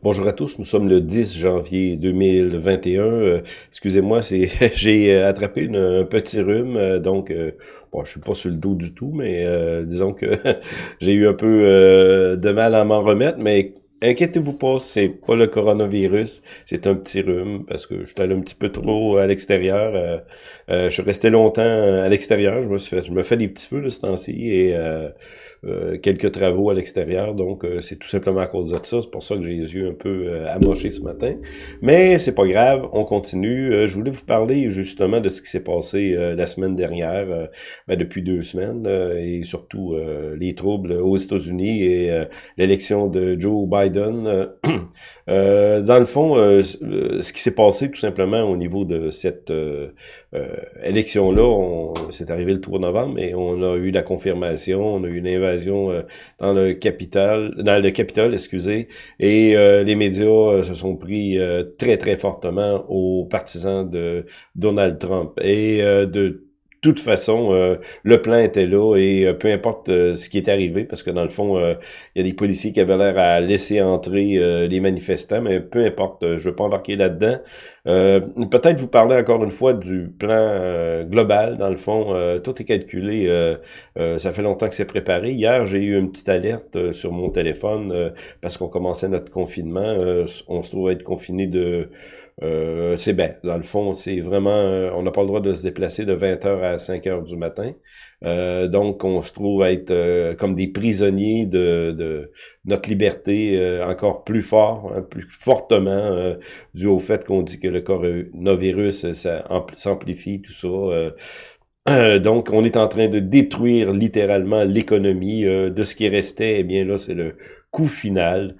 Bonjour à tous, nous sommes le 10 janvier 2021. Euh, Excusez-moi, c'est j'ai euh, attrapé une, un petit rhume, euh, donc bon, je suis pas sur le dos du tout, mais disons que j'ai eu un peu de mal à m'en remettre, mais Inquiétez-vous pas, c'est pas le coronavirus, c'est un petit rhume parce que je suis allé un petit peu trop à l'extérieur. Euh, euh, je suis resté longtemps à l'extérieur, je me suis fait, je me fais des petits feux de ce temps-ci et euh, euh, quelques travaux à l'extérieur, donc euh, c'est tout simplement à cause de ça. C'est pour ça que j'ai les yeux un peu euh, amochés ce matin. Mais c'est pas grave, on continue. je voulais vous parler justement de ce qui s'est passé la semaine dernière, ben, depuis deux semaines, et surtout les troubles aux États-Unis et l'élection de Joe Biden euh, euh, dans le fond, euh, ce qui s'est passé tout simplement au niveau de cette élection-là, c'est arrivé le 3 novembre, mais on a eu la confirmation, on a eu une invasion dans le capital, dans le Capitole, excusez, et les médias se sont pris très très fortement aux partisans de Donald Trump. Et de toute façon, euh, le plan était là et euh, peu importe euh, ce qui est arrivé, parce que dans le fond, il y a des policiers qui avaient l'air à laisser entrer les manifestants, mais peu importe, je ne veux pas embarquer là-dedans. Peut-être vous parler encore une fois du plan global, dans le fond, tout est calculé, ça fait longtemps que c'est préparé. Hier, j'ai eu une petite alerte sur mon téléphone parce qu'on commençait notre confinement, on se trouve être confiné de euh, c'est bien. Dans le fond, c'est vraiment... Euh, on n'a pas le droit de se déplacer de 20h à 5h du matin. Euh, donc, on se trouve à être comme des prisonniers de, notre liberté encore plus fort, hein, plus fortement, dû au fait qu'on dit que le coronavirus s'amplifie, tout ça. donc, on est en train de détruire littéralement l'économie de ce qui restait. Eh bien là, c'est le coup final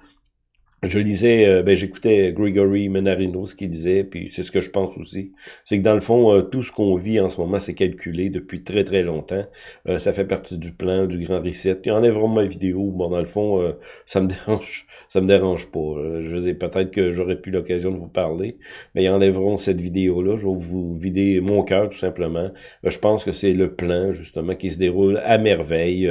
je lisais, euh, ben, j'écoutais Gregory Menarino, ce qu'il disait, puis c'est ce que je pense aussi. C'est que dans le fond, euh, tout ce qu'on vit en ce moment, c'est calculé depuis très très longtemps. Euh, ça fait partie du plan, du grand reset. Il y ma vidéo. Bon, dans le fond, ça me dérange, ça me dérange pas. Je veux peut-être que j'aurais pu l'occasion de vous parler, mais ils enlèveront cette vidéo-là. Je vais vous vider mon cœur, tout simplement. je pense que c'est le plan, justement, qui se déroule à merveille.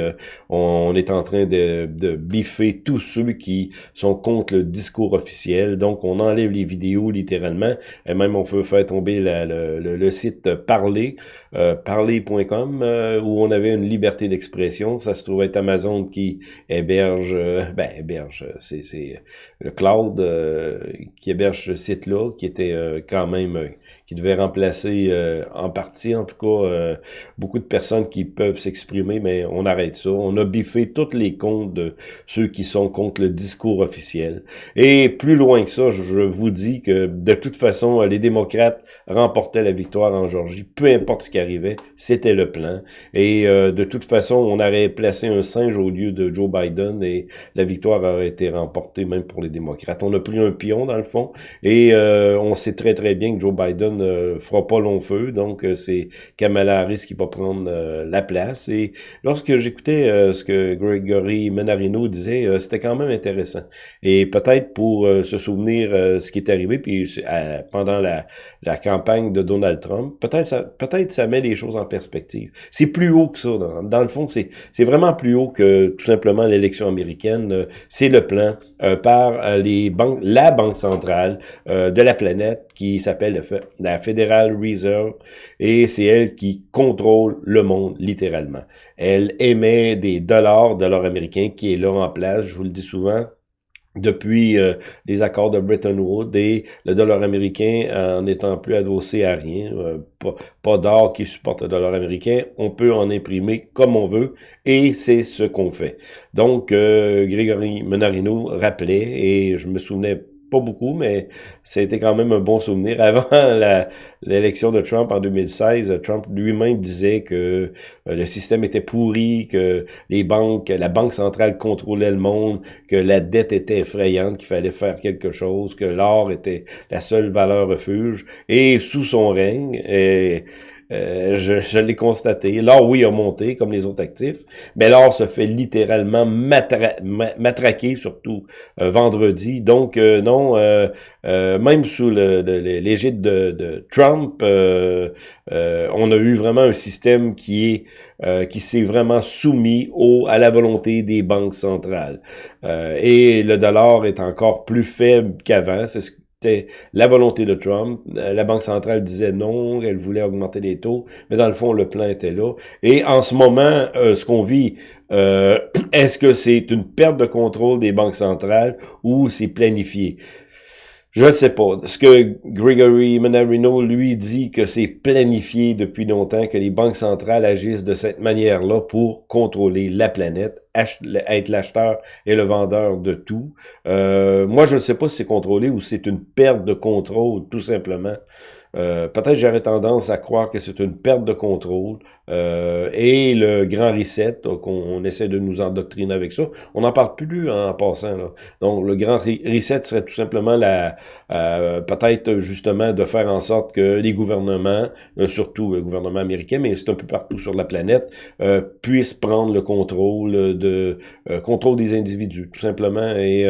on est en train de, de biffer tous ceux qui sont contre le discours officiel. Donc, on enlève les vidéos littéralement. Et même, on peut faire tomber le, site Parler, euh, parler.com, euh, où on avait une liberté d'expression. Ça se trouve être Amazon qui héberge, euh, ben, héberge, c'est le cloud qui héberge ce site-là, qui était quand même, qui devait remplacer en partie, en tout cas, beaucoup de personnes qui peuvent s'exprimer, mais on arrête ça. On a biffé tous les comptes de ceux qui sont contre le discours officiel. Et plus loin que ça, je vous dis que de toute façon, les démocrates remportaient la victoire en Georgie, peu importe ce qui arrivait, c'était le plan. Et euh, de toute façon, on aurait placé un singe au lieu de Joe Biden et la victoire aurait été remportée même pour les démocrates. On a pris un pion dans le fond et euh, on sait très très bien que Joe Biden euh, fera pas long feu, donc c'est Kamala Harris qui va prendre la place. Et lorsque j'écoutais ce que Gregory Menarino disait, c'était quand même intéressant. Peut-être pour euh, se souvenir euh, ce qui est arrivé puis euh, pendant la, campagne de Donald Trump, peut-être ça peut-être ça met les choses en perspective. C'est plus haut que ça dans, le fond, c'est c'est vraiment plus haut que tout simplement l'élection américaine, c'est le plan par les banques la banque centrale de la planète qui s'appelle la Federal Reserve et c'est elle qui contrôle le monde littéralement. Elle émet des dollars, dollars américains qui est là en place, je vous le dis souvent, depuis euh, les accords de Bretton Woods et le dollar américain en n'étant plus adossé à rien, euh, pas, pas d'or qui supporte le dollar américain, on peut en imprimer comme on veut et c'est ce qu'on fait. Donc, euh, Grégory Menarino rappelait, et je me souvenais pas beaucoup, mais c'était quand même un bon souvenir. Avant l'élection de Trump en 2016, Trump lui-même disait que euh, le système était pourri, que les banques, la banque centrale contrôlait le monde, que la dette était effrayante, qu'il fallait faire quelque chose, que l'or était la seule valeur refuge. Et sous son règne, Euh, je, je l'ai constaté. L'or, oui, a monté, comme les autres actifs, mais l'or se fait littéralement matraquer, surtout euh, vendredi. Donc, euh, non, même sous l'égide de, de, Trump, on a eu vraiment un système qui est qui s'est vraiment soumis au, à la volonté des banques centrales. et le dollar est encore plus faible qu'avant. C'était la volonté de Trump. Euh, la Banque centrale disait non, elle voulait augmenter les taux, mais dans le fond, le plan était là. Et en ce moment, euh, ce qu'on vit, euh, est-ce que c'est une perte de contrôle des banques centrales ou c'est planifié? Je ne sais pas. Ce que Gregory Manarino, lui, dit que c'est planifié depuis longtemps, que les banques centrales agissent de cette manière-là pour contrôler la planète, être l'acheteur et le vendeur de tout. Euh, moi, je ne sais pas si c'est contrôlé ou c'est une perte de contrôle, tout simplement. Euh, peut-être j'aurais tendance à croire que c'est une perte de contrôle euh, et le grand reset qu'on essaie de nous endoctriner avec ça. On n'en parle plus en passant. Là. Donc le grand reset serait tout simplement la euh, peut-être justement de faire en sorte que les gouvernements, surtout le gouvernement américain, mais c'est un peu partout sur la planète, puissent prendre le contrôle de contrôle des individus, tout simplement. Et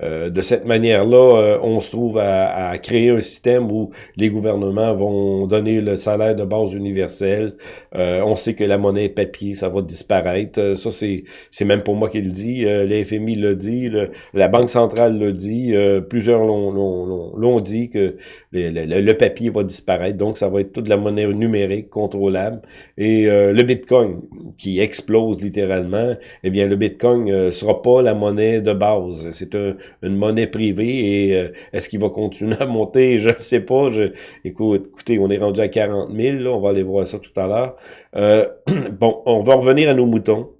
de cette manière-là, on se trouve à, à créer un système où les gouvernements vont donner le salaire de base universel. Euh, on sait que la monnaie papier, ça va disparaître. Euh, ça, c'est c'est même pour moi qui le dit. Euh, le FMI le dit, la Banque centrale le dit. plusieurs l'ont dit que le, papier va disparaître. Donc, ça va être toute la monnaie numérique contrôlable. Et le Bitcoin, qui explose littéralement, eh bien, le Bitcoin sera pas la monnaie de base. C'est une monnaie privée. Et est-ce qu'il va continuer à monter? Je ne sais pas. Écoute, écoutez, on est rendu à 40 000, là, on va aller voir ça tout à l'heure. Euh, bon, on va revenir à nos moutons.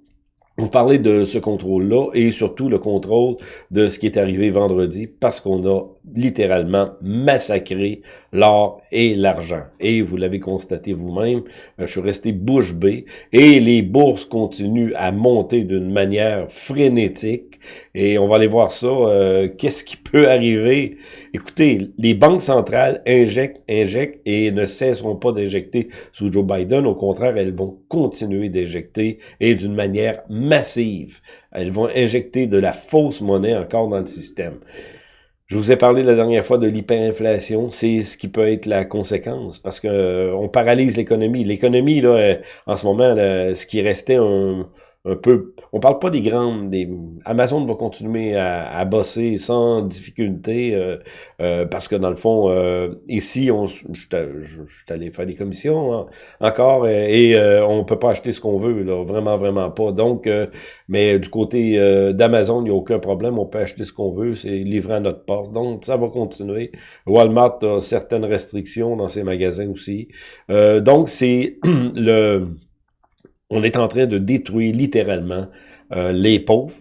Vous parlez de ce contrôle-là et surtout le contrôle de ce qui est arrivé vendredi parce qu'on a littéralement massacré l'or et l'argent. Et vous l'avez constaté vous-même, euh, je suis resté bouche bée et les bourses continuent à monter d'une manière frénétique et on va aller voir ça. Euh, qu'est-ce qui peut arriver? Écoutez, les banques centrales injectent, injectent et ne cesseront pas d'injecter sous Joe Biden. Au contraire, elles vont continuer d'injecter et d'une manière. Elles vont injecter de la fausse monnaie encore dans le système. Je vous ai parlé la dernière fois de l'hyperinflation, c'est ce qui peut être la conséquence, parce que euh, paralyse l'économie. L'économie, là, euh, en ce moment, ce qui restait un, un peu... On parle pas des grandes... Des, Amazon va continuer à, à bosser sans difficulté euh, euh, parce que dans le fond, euh, ici, on, je, je, suis allé faire des commissions hein, encore et, on peut pas acheter ce qu'on veut, là, vraiment, vraiment pas. Donc, mais du côté d'Amazon, il n'y a aucun problème, on peut acheter ce qu'on veut, c'est livré à notre porte. Donc, ça va continuer. Walmart a certaines restrictions dans ses magasins aussi. donc, c'est le on est en train de détruire littéralement euh, les pauvres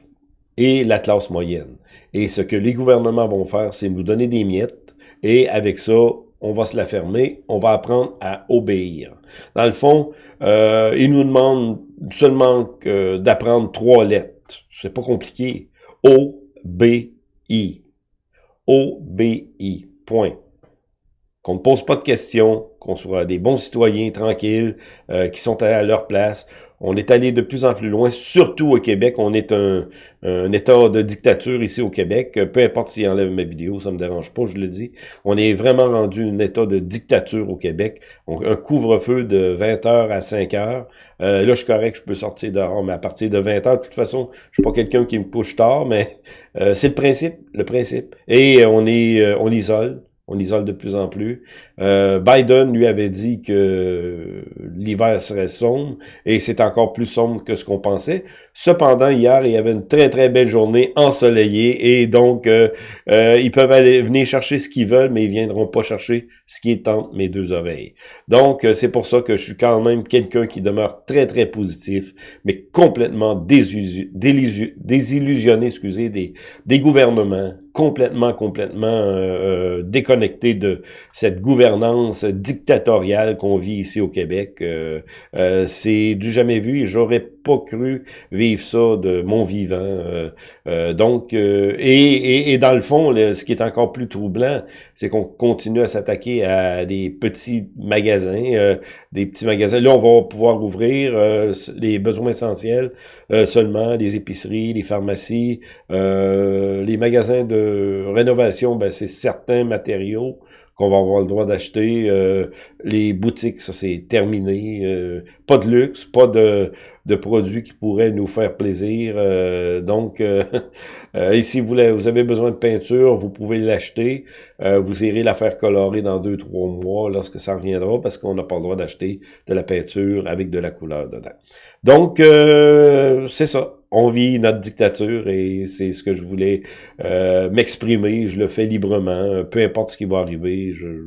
et la classe moyenne. Et ce que les gouvernements vont faire, c'est nous donner des miettes, et avec ça, on va se la fermer, on va apprendre à obéir. Dans le fond, euh, ils nous demandent seulement d'apprendre trois lettres. C'est pas compliqué. O-B-I. O-B-I. Point qu'on ne pose pas de questions, qu'on soit des bons citoyens tranquilles, euh, qui sont à leur place. On est allé de plus en plus loin, surtout au Québec. On est un, un état de dictature ici au Québec. Peu importe s'il enlève ma vidéo, ça me dérange pas, je le dis. On est vraiment rendu un état de dictature au Québec. un couvre-feu de 20h à 5h. Euh, là, je suis correct, je peux sortir dehors, mais à partir de 20h, de toute façon, je suis pas quelqu'un qui me couche tard, mais euh, c'est le principe, le principe. Et on est, on isole on isole de plus en plus. Euh, Biden lui avait dit que l'hiver serait sombre et c'est encore plus sombre que ce qu'on pensait. Cependant, hier, il y avait une très très belle journée ensoleillée et donc euh, euh, ils peuvent aller venir chercher ce qu'ils veulent, mais ils viendront pas chercher ce qui est entre mes deux oreilles. Donc c'est pour ça que je suis quand même quelqu'un qui demeure très très positif, mais complètement désillusionné, excusez, des, des gouvernements complètement, complètement euh, euh, déconnecté de cette gouvernance dictatoriale qu'on vit ici au Québec. Euh, c'est du jamais vu et j'aurais pas cru vivre ça de mon vivant. donc, et, et, dans le fond, ce qui est encore plus troublant, c'est qu'on continue à s'attaquer à des petits magasins, des petits magasins. Là, on va pouvoir ouvrir les besoins essentiels seulement, les épiceries, les pharmacies, les magasins de rénovation, ben, c'est certains matériaux qu'on va avoir le droit d'acheter. Euh, les boutiques, ça c'est terminé. Euh, pas de luxe, pas de, de produits qui pourraient nous faire plaisir. Euh, donc, ici, vous, vous avez besoin de peinture, vous pouvez l'acheter. vous irez la faire colorer dans deux, trois mois lorsque ça reviendra parce qu'on n'a pas le droit d'acheter de la peinture avec de la couleur dedans. Donc, c'est ça on vit notre dictature et c'est ce que je voulais euh, m'exprimer. Je le fais librement, peu importe ce qui va arriver. Je,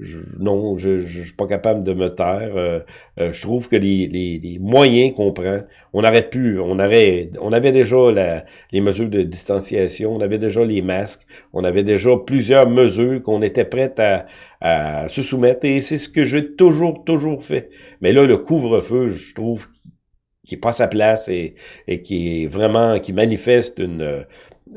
je non, je, je, suis pas capable de me taire. Euh, euh, je trouve que les, les, les moyens qu'on prend, on aurait pu, on aurait, on avait déjà la, les mesures de distanciation, on avait déjà les masques, on avait déjà plusieurs mesures qu'on était prêts à, à se soumettre et c'est ce que j'ai toujours, toujours fait. Mais là, le couvre-feu, je trouve qui pas sa place et, et qui est vraiment, qui manifeste une,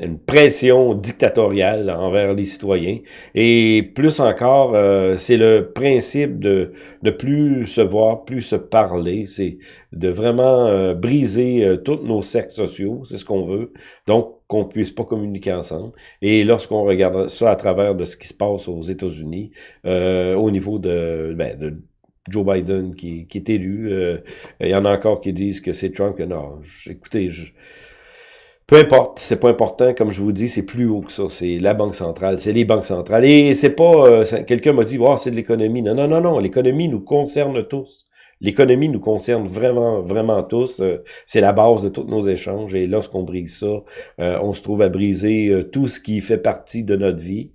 une pression dictatoriale envers les citoyens. Et plus encore, euh, c'est le principe de ne plus se voir, plus se parler, c'est de vraiment euh, briser euh, tous nos cercles sociaux, c'est ce qu'on veut. Donc, qu'on puisse pas communiquer ensemble. Et lorsqu'on regarde ça à travers de ce qui se passe aux États-Unis, au niveau de, ben, de Joe Biden qui, est élu. Euh, il y en a encore qui disent que c'est Trump. Non, écoutez, peu importe, c'est pas important. Comme je vous dis, c'est plus haut que ça. C'est la banque centrale, c'est les banques centrales. Et c'est pas. Euh, quelqu'un m'a dit, oh, c'est de l'économie. Non, non, non, non. L'économie nous concerne tous. L'économie nous concerne vraiment, vraiment tous. Euh, c'est la base de tous nos échanges. Et lorsqu'on brise ça, euh, on se trouve à briser euh, tout ce qui fait partie de notre vie.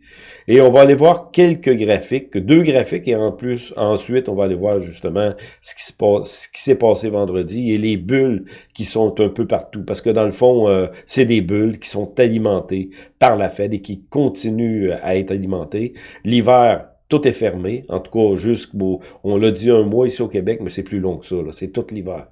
Et on va aller voir quelques graphiques, deux graphiques, et en plus, ensuite, on va aller voir justement ce qui s'est passé vendredi et les bulles qui sont un peu partout. Parce que dans le fond, c'est des bulles qui sont alimentées par la Fed et qui continuent à être alimentées. L'hiver tout est fermé, en tout cas jusqu'au, on l'a dit un mois ici au Québec, mais c'est plus long que ça, c'est tout l'hiver.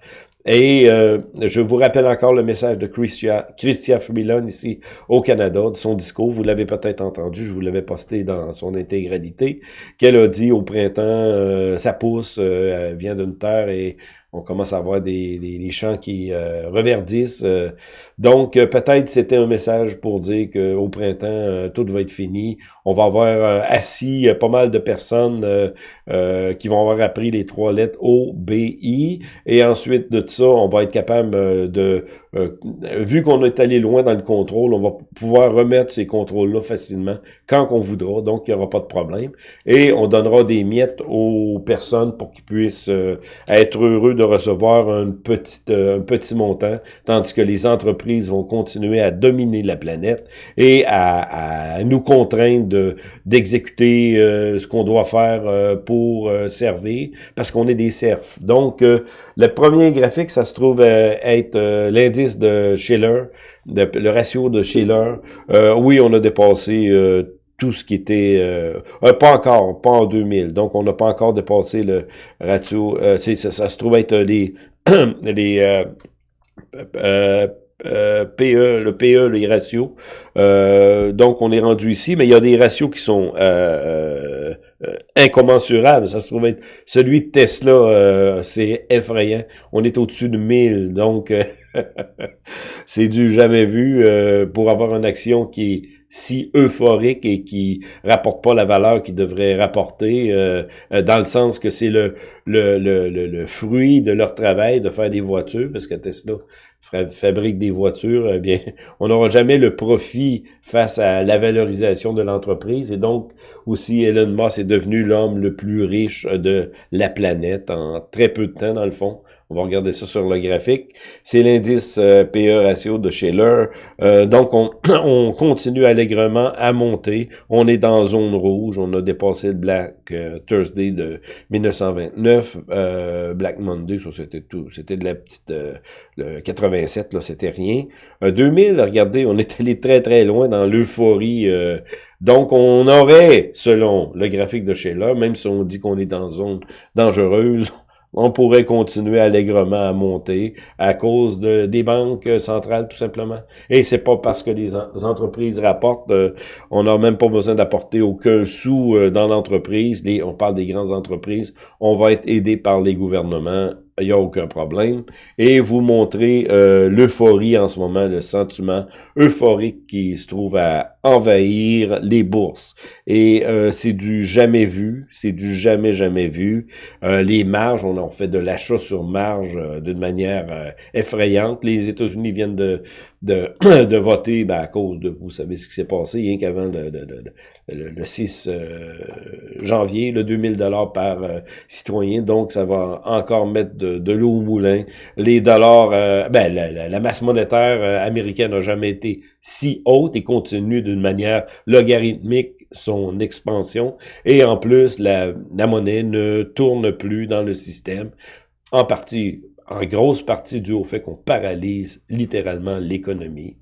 Et euh, je vous rappelle encore le message de Christia, Christia ici au Canada, de son discours, vous l'avez peut-être entendu, je vous l'avais posté dans son intégralité, qu'elle a dit au printemps, euh, ça pousse, euh, vient d'une terre et on commence à avoir des, des, champs qui euh, reverdissent. Euh. donc, euh, peut-être c'était un message pour dire qu'au printemps, tout va être fini. On va avoir assis pas mal de personnes qui vont avoir appris les trois lettres O, B, I. Et ensuite de ça, on va être capable de... vu qu'on est allé loin dans le contrôle, on va pouvoir remettre ces contrôles-là facilement quand on voudra. Donc, il n'y aura pas de problème. Et on donnera des miettes aux personnes pour qu'ils puissent être heureux de recevoir un petit, euh, un petit montant, tandis que les entreprises vont continuer à dominer la planète et à, nous contraindre d'exécuter euh, ce qu'on doit faire euh, pour servir, parce qu'on est des serfs. Donc, le premier graphique, ça se trouve être l'indice de Schiller, le ratio de Schiller. oui, on a dépassé tout ce qui était... Euh, euh, pas encore, pas en 2000. Donc, on n'a pas encore dépassé le ratio. Euh, ça, ça, se trouve être les... les PE, le PE, les ratios. donc, on est rendu ici, mais il y a des ratios qui sont incommensurables. Ça se trouve être celui de Tesla, c'est effrayant. On est au-dessus de 1000, donc c'est du jamais vu pour avoir une action qui si euphorique et qui rapporte pas la valeur qu'il devrait rapporter, euh, euh, dans le sens que c'est le, le, le, le, fruit de leur travail de faire des voitures, parce que Tesla fabrique des voitures, eh bien, on n'aura jamais le profit face à la valorisation de l'entreprise. Et donc, aussi, Elon Musk est devenu l'homme le plus riche de la planète en très peu de temps, dans le fond. On va regarder ça sur le graphique. C'est l'indice euh, PE ratio de Schiller. Euh, donc, on, on, continue allègrement à monter. On est dans zone rouge. On a dépassé le Black euh, Thursday de 1929. Black Monday, ça c'était tout. C'était de la petite... le 87, là, c'était rien. 2000, regardez, on est allé très très loin dans l'euphorie donc, on aurait, selon le graphique de Sheila, même si on dit qu'on est dans zone dangereuse, on pourrait continuer allègrement à monter à cause de, des banques centrales, tout simplement. Et c'est pas parce que les, entreprises rapportent, euh, on n'a même pas besoin d'apporter aucun sou euh, dans l'entreprise. On parle des grandes entreprises. On va être aidé par les gouvernements il n'y a aucun problème. Et vous montrez euh, l'euphorie en ce moment, le sentiment euphorique qui se trouve à envahir les bourses. Et euh, c'est du jamais vu, c'est du jamais, jamais vu. Euh, les marges, on en fait de l'achat sur marge d'une manière effrayante. Les États-Unis viennent de, de, de voter ben, à cause de, vous savez ce qui s'est passé, rien qu'avant le, le, le, 6 janvier, le 2000 dollars par citoyen. Donc, ça va encore mettre de de, l'eau au moulin. Les dollars, euh, ben, la, masse monétaire euh, américaine n'a jamais été si haute et continue d'une manière logarithmique son expansion. Et en plus, la, monnaie ne tourne plus dans le système, en partie, en grosse partie dû au fait qu'on paralyse littéralement l'économie.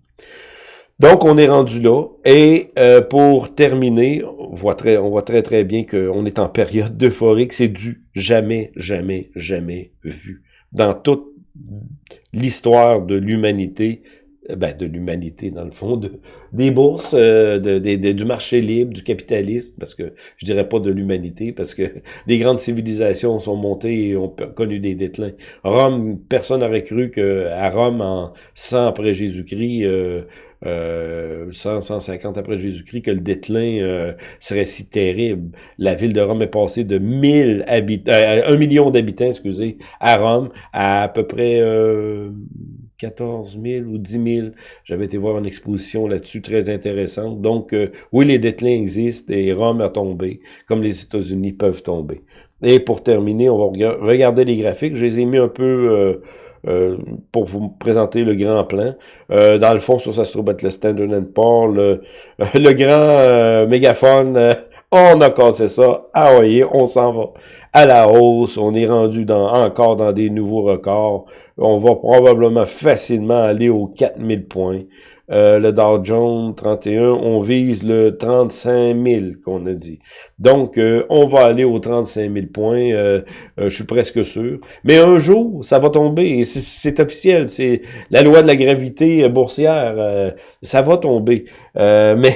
Donc, on est rendu là. Et euh, pour terminer, on voit très, on voit très, très bien qu'on est en période d'euphorie, que c'est du jamais, jamais, jamais vu. Dans toute l'histoire de l'humanité, ben, de l'humanité, dans le fond, de, des bourses, euh, de, du marché libre, du capitalisme, parce que je dirais pas de l'humanité, parce que les grandes civilisations sont montées et ont connu des déclins. Rome, personne n'aurait cru qu'à Rome, en 100 après Jésus-Christ, euh, euh, 100, 150 après Jésus-Christ, que le déclin euh, serait si terrible. La ville de Rome est passée de 1000 habitants, euh, 1 million d'habitants, excusez, à Rome, à à peu près euh, 14 000 ou 10 000. J'avais été voir une exposition là-dessus très intéressante. Donc, euh, oui, les déclins existent et Rome a tombé, comme les États-Unis peuvent tomber. Et pour terminer, on va regarder les graphiques. Je les ai mis un peu euh, euh, pour vous présenter le grand plan. dans le fond, ça, ça se trouve le Standard Poor's, le, le grand mégaphone on a cassé ça. Ah voyez, on s'en va à la hausse. On est rendu dans, encore dans des nouveaux records. On va probablement facilement aller aux 4000 points. Euh, le Dow Jones 31, on vise le 35 000 qu'on a dit. Donc, euh, on va aller aux 35 000 points, euh, je suis presque sûr. Mais un jour, ça va tomber, c'est officiel, c'est la loi de la gravité boursière, ça va tomber. mais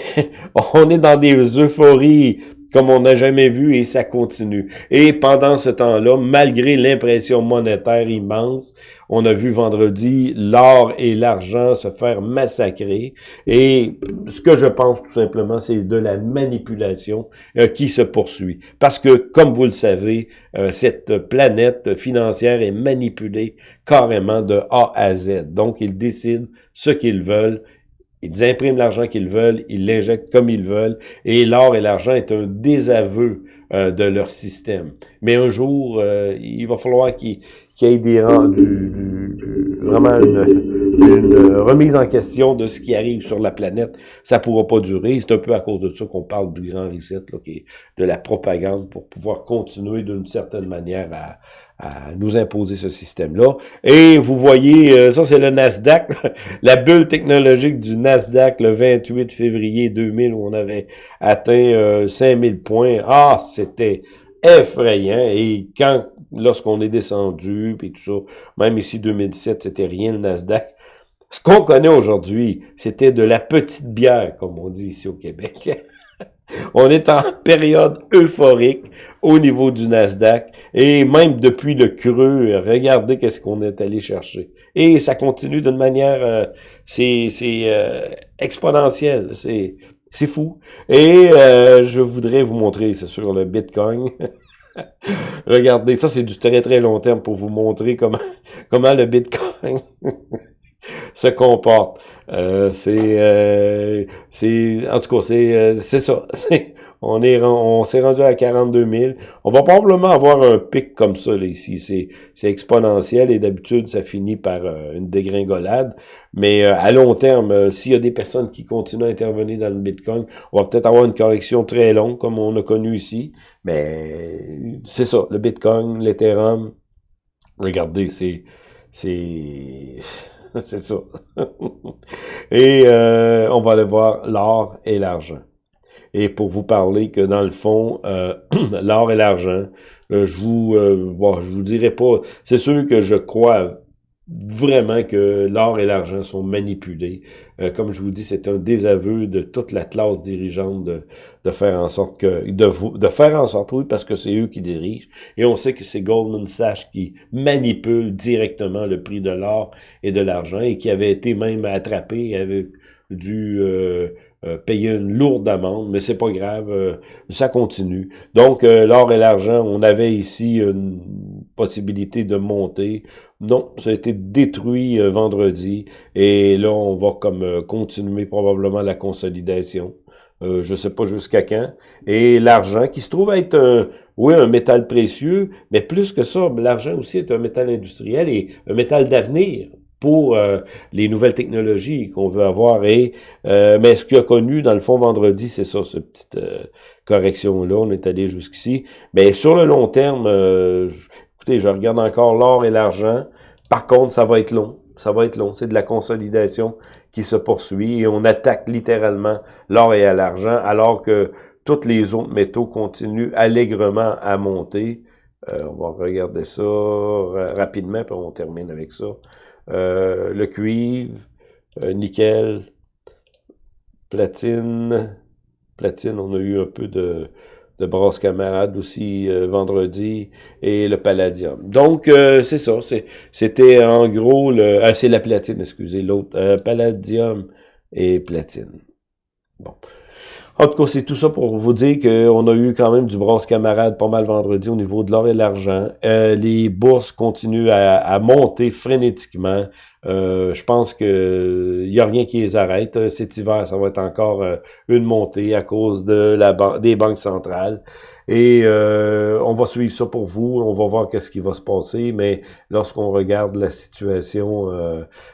on est dans des euphories comme on n'a jamais vu et ça continue. Et pendant ce temps-là, malgré l'impression monétaire immense, on a vu vendredi l'or et l'argent se faire massacrer. Et ce que je pense tout simplement, c'est de la manipulation euh, qui se poursuit. Parce que, comme vous le savez, euh, cette planète financière est manipulée carrément de A à Z. Donc, ils décident ce qu'ils veulent ils impriment l'argent qu'ils veulent, ils l'injectent comme ils veulent, et l'or et l'argent est un désaveu euh, de leur système. Mais un jour, euh, il va falloir qu'il y ait des du, vraiment une, remise en question de ce qui arrive sur la planète. Ça pourra pas durer. C'est un peu à cause de ça qu'on parle du grand reset, là, qui est de la propagande pour pouvoir continuer d'une certaine manière à, à nous imposer ce système-là. Et vous voyez, euh, ça c'est le Nasdaq, la bulle technologique du Nasdaq le 28 février 2000 où on avait atteint euh, 5000 points. Ah, c'était effrayant. Et quand, lorsqu'on est descendu, puis tout ça, même ici 2017, c'était rien le Nasdaq. Ce qu'on connaît aujourd'hui, c'était de la petite bière, comme on dit ici au Québec. On est en période euphorique au niveau du Nasdaq et même depuis le creux, regardez qu'est-ce qu'on est allé chercher. Et ça continue d'une manière, euh, c'est euh, exponentiel, c'est c'est fou. Et euh, je voudrais vous montrer, c'est sur le Bitcoin. regardez, ça c'est du très très long terme pour vous montrer comment comment le Bitcoin se comporte. Euh, c'est, euh, c'est, en tout cas, c'est, euh, c'est ça. On est on s'est rendu à 42 000. On va probablement avoir un pic comme ça là, ici. C'est exponentiel et d'habitude, ça finit par euh, une dégringolade. Mais euh, à long terme, euh, s'il y a des personnes qui continuent à intervenir dans le Bitcoin, on va peut-être avoir une correction très longue comme on a connu ici. Mais c'est ça, le Bitcoin, l'Ethereum, regardez, c'est... c'est c'est ça. et on va aller voir l'or et l'argent et pour vous parler que dans le fond, euh, l'or et l'argent, euh, je vous euh, je vous dirai pas, c'est sûr que je crois vraiment que l'or et l'argent sont manipulés. Euh, comme je vous dis, c'est un désaveu de toute la classe dirigeante de, de faire en sorte que de, de faire en sorte, oui, parce que c'est eux qui dirigent. Et on sait que c'est Goldman Sachs qui manipule directement le prix de l'or et de l'argent et qui avait été même attrapé avec dû euh, euh, payer une lourde amende, mais c'est pas grave, euh, ça continue. Donc, l'or et l'argent, on avait ici une possibilité de monter. Non, ça a été détruit vendredi, et là, on va comme continuer probablement la consolidation. Euh, je sais pas jusqu'à quand. Et l'argent, qui se trouve être un, oui, un métal précieux, mais plus que ça, l'argent aussi est un métal industriel et un métal d'avenir pour euh, les nouvelles technologies qu'on veut avoir. Et euh, mais ce qu'il a connu dans le fond vendredi, c'est ça, cette petite euh, correction là. On est allé jusqu'ici. Mais sur le long terme, je regarde encore l'or et l'argent. Par contre, ça va être long. Ça va être long. C'est de la consolidation qui se poursuit et on attaque littéralement l'or et l'argent alors que tous les autres métaux continuent allègrement à monter. on va regarder ça rapidement, puis on termine avec ça. Euh, le cuivre, euh, nickel, platine, platine, on a eu un peu de, de brasse camarade aussi euh, vendredi, et le palladium. Donc, c'est ça, c'était en gros, le, ah, c'est la platine, excusez, l'autre, palladium et platine. Bon. En tout cas, c'est tout ça pour vous dire qu'on a eu quand même du bronze camarade pas mal vendredi au niveau de l'or et l'argent. Euh, les bourses continuent à, monter frénétiquement. Euh, je pense que il y a rien qui les arrête. Euh, cet hiver, ça va être encore une montée à cause de la des banques centrales. Et on va suivre ça pour vous. On va voir qu'est-ce qui va se passer. Mais lorsqu'on regarde la situation,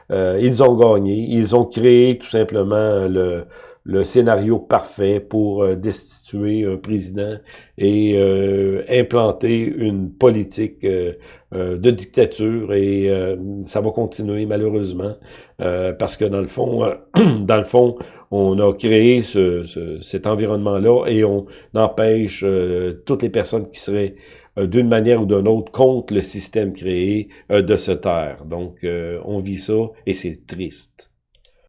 ils ont gagné. Ils ont créé tout simplement le le scénario parfait pour euh, destituer un président et euh, implanter une politique euh, de dictature et ça va continuer malheureusement parce que dans le fond, dans le fond, on a créé ce, cet environnement-là et on empêche toutes les personnes qui seraient d'une manière ou d'une autre contre le système créé de se taire. Donc, on vit ça et c'est triste.